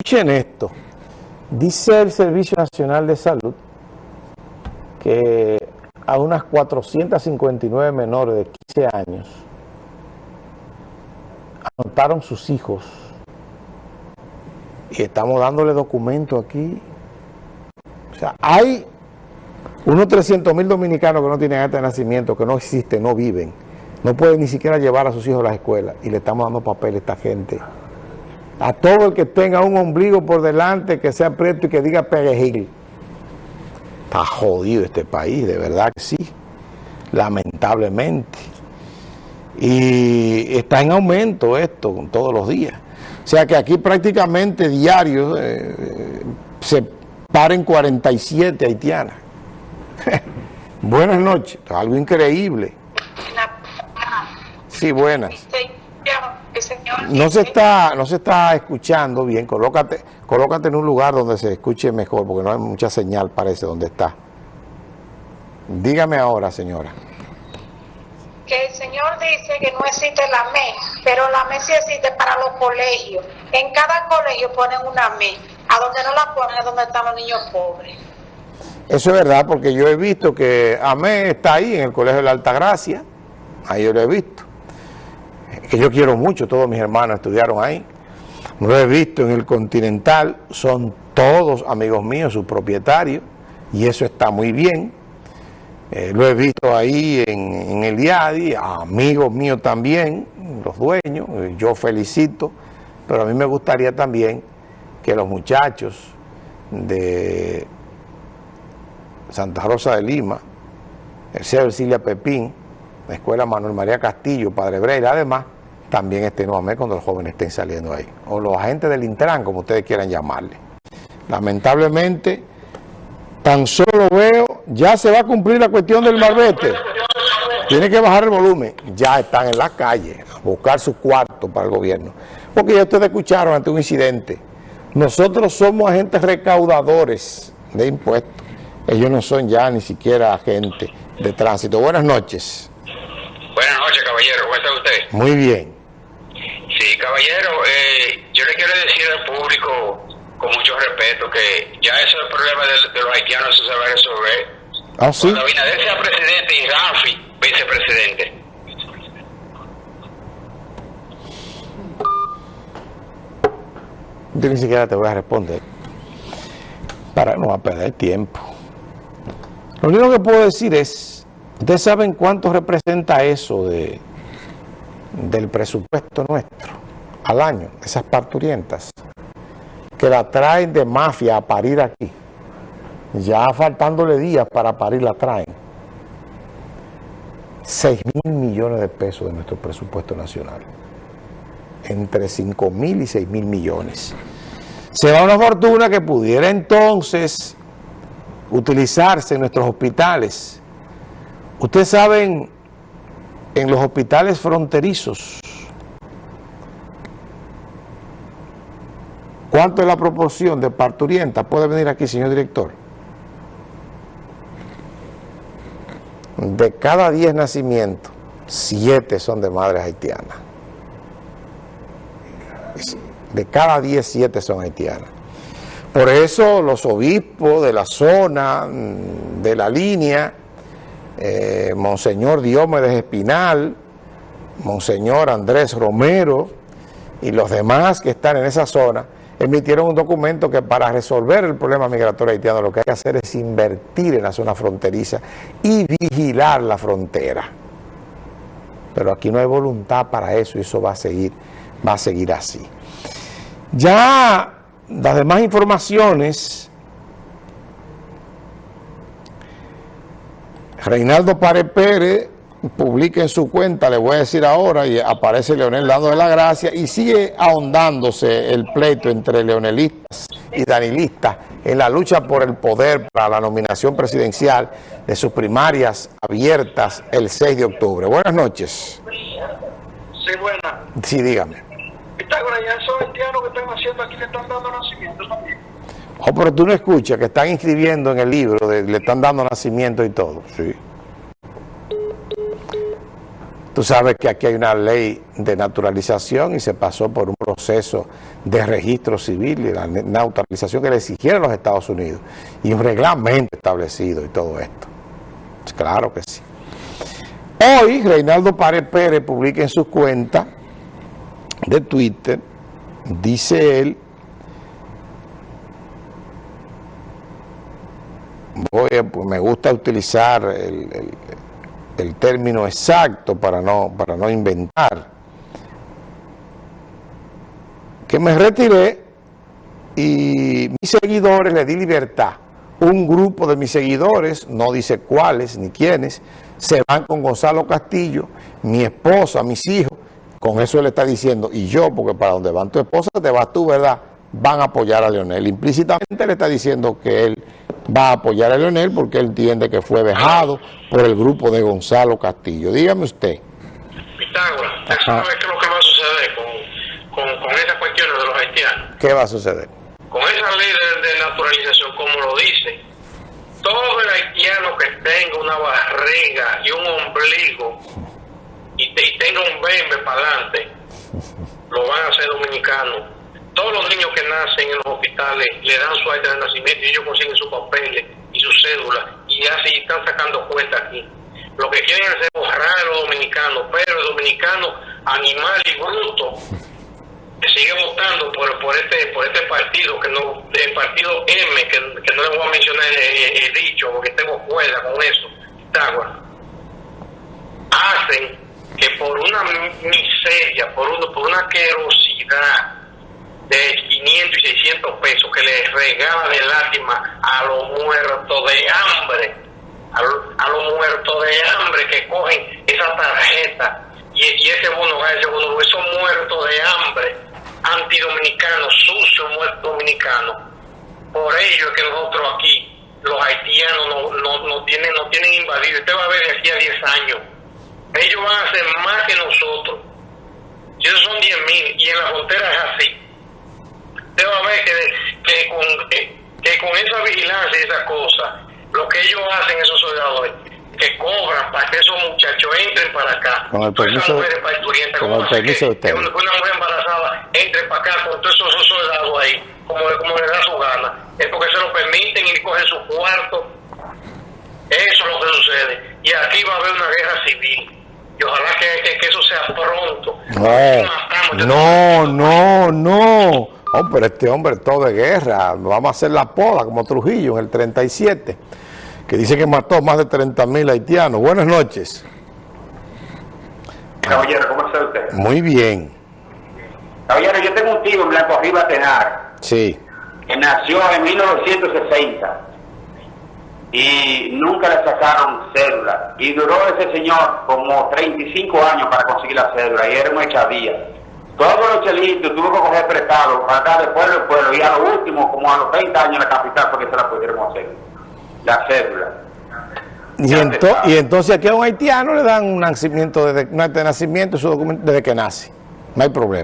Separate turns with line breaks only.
Escuchen esto. Dice el Servicio Nacional de Salud que a unas 459 menores de 15 años anotaron sus hijos y estamos dándole documento aquí. O sea, hay unos 300 mil dominicanos que no tienen acta de nacimiento, que no existen, no viven. No pueden ni siquiera llevar a sus hijos a la escuela y le estamos dando papel a esta gente. A todo el que tenga un ombligo por delante, que sea preto y que diga perejil. Está jodido este país, de verdad que sí. Lamentablemente. Y está en aumento esto todos los días. O sea que aquí prácticamente diario eh, se paren 47 haitianas. buenas noches, algo increíble. Sí, buenas. No se está, no se está escuchando bien, colócate, colócate en un lugar donde se escuche mejor, porque no hay mucha señal, parece, donde está. Dígame ahora, señora
que el señor dice que no existe la ME, pero la ME sí existe para los colegios. En cada colegio ponen una ME, a donde no la ponen es donde están los niños pobres.
Eso es verdad, porque yo he visto que AME está ahí en el Colegio de la Altagracia, ahí yo lo he visto. Que yo quiero mucho, todos mis hermanos estudiaron ahí. Lo he visto en el Continental, son todos amigos míos, sus propietarios, y eso está muy bien. Eh, lo he visto ahí en, el IADI, amigos míos también, los dueños, eh, yo felicito, pero a mí me gustaría también que los muchachos de Santa Rosa de Lima, el Ceo Silvia Pepín, la Escuela Manuel María Castillo, Padre Breira, además, también estén nuevamente cuando los jóvenes estén saliendo ahí. O los agentes del Intran, como ustedes quieran llamarle. Lamentablemente, tan solo veo, ya se va a cumplir la cuestión del marbete. Tiene que bajar el volumen. Ya están en la calle a buscar su cuarto para el gobierno. Porque ya ustedes escucharon ante un incidente. Nosotros somos agentes recaudadores de impuestos. Ellos no son ya ni siquiera agentes de tránsito. Buenas noches.
Buenas noches, caballero. ¿Cómo está usted?
Muy bien.
Sí, caballero, eh, yo le quiero decir al público con mucho respeto que ya eso el problema de, los haitianos se va a resolver.
Ah, sí.
Cuando Abinader sea presidente y Rafi vicepresidente.
Yo ni siquiera te voy a responder para no perder tiempo. Lo único que puedo decir es, ustedes saben cuánto representa eso de, del presupuesto nuestro al año, esas parturientas que la traen de mafia a parir aquí. Ya faltándole días para parir la traen. 6 mil millones de pesos de nuestro presupuesto nacional. Entre 5 mil y 6 mil millones. Se va una fortuna que pudiera entonces utilizarse en nuestros hospitales. Ustedes saben, en los hospitales fronterizos, ¿Cuánto es la proporción de parturienta? ¿Puede venir aquí, señor director? De cada 10 nacimientos, 7 son de madres haitianas. De cada 10, 7 son haitianas. Por eso los obispos de la zona, mm, de la línea, eh, Monseñor Diomedes Espinal, Monseñor Andrés Romero y los demás que están en esa zona, emitieron un documento que para resolver el problema migratorio haitiano lo que hay que hacer es invertir en la zona fronteriza y vigilar la frontera. Pero aquí no hay voluntad para eso y eso va a seguir, va a seguir así. Ya las demás informaciones, Reinaldo Párez Pérez publica en su cuenta, le voy a decir ahora, y aparece Leonel dando de la gracia, y sigue ahondándose el pleito entre leonelistas y danilistas en la lucha por el poder para la nominación presidencial de sus primarias abiertas el 6 de octubre. Buenas noches.
Sí, buenas.
Sí, dígame.
Pitágoras, ya esos haitianos que están haciendo aquí le están dando nacimiento también.
Oh, pero tú no escuchas que están inscribiendo en el libro, de, le están dando nacimiento y todo, sí. Tú sabes que aquí hay una ley de naturalización y se pasó por un proceso de registro civil y la naturalización que le exigieron los Estados Unidos y un reglamento establecido y todo esto. Claro que sí. Hoy, Reinaldo Párez Pérez publica en su cuenta de Twitter, dice él, voy me gusta utilizar el, el, término exacto para no, para no inventar, que me retiré y mis seguidores le di libertad. Un grupo de mis seguidores, no dice cuáles ni quiénes, se van con Gonzalo Castillo, mi esposa, mis hijos, con eso él está diciendo, y yo, porque para donde van tu esposa te vas tú, ¿verdad? Van a apoyar a Leonel. Implícitamente le está diciendo que él va a apoyar a Leonel porque él entiende que fue dejado por el grupo de Gonzalo Castillo. Dígame usted.
Pitágoras, ¿eso es lo que va a suceder con, con, con esas cuestiones de los haitianos?
¿Qué va a suceder?
Con esa ley de, de naturalización, como lo dice, todo el haitiano que tenga una barriga y un ombligo y, tenga un bembe para adelante, lo van a hacer dominicano. Todos los niños que nacen en los hospitales le dan su acta de nacimiento y ellos consiguen sus papeles y su cédula y así están sacando cuenta aquí. Lo que quieren es borrar a los dominicanos, pero el dominicano animal y bruto que sigue votando por, por este por este partido que no el partido M que, no le voy a mencionar el, dicho porque tengo cuerda con eso hacen que por una miseria por uno por una querosidad de 500 y 600 pesos que les regala de lástima a los muertos de hambre a, los muertos de hambre que cogen esa tarjeta y, ese bono ese bono esos muertos de hambre antidominicano, sucio, muerto dominicano. Por ello es que nosotros aquí, los haitianos, no, no, no, tienen, no tienen invadido. Usted va a ver de aquí a 10 años. Ellos van a hacer más que nosotros. Y esos son 10 mil, y en la frontera es así. Usted va a ver que, que, con, que, con esa vigilancia y esa cosa, lo que ellos hacen, esos soldadores, que cobran para que esos muchachos entren para acá.
Con el permiso, con el permiso de usted.
Una mujer embarazada entre para acá con todos esos soldados ahí, como, como le da su gana. Es porque se lo permiten y cogen su cuarto. Eso es lo que sucede. Y aquí va a haber una guerra civil. Y ojalá que, que, eso sea pronto.
No, no, no, no. Oh, pero este hombre todo de guerra. Vamos a hacer la poda como Trujillo en el 37 que dice que mató más de 30 mil haitianos. Buenas noches.
Caballero, ¿cómo está usted?
Muy bien.
Caballero, yo tengo un tío en Blanco Arriba Tenar.
Sí.
Que nació en 1960 y nunca le sacaron cédula. Y duró ese señor como 35 años para conseguir la cédula y era muy chavía. Todos los chelitos tuvo que coger prestado para estar de pueblo en pueblo y a lo último, como a los 30 años en la capital, porque se la pudieron hacer la cédula.
Y, y entonces aquí a un haitiano le dan un nacimiento desde, de nacimiento su documento desde que nace. No hay problema.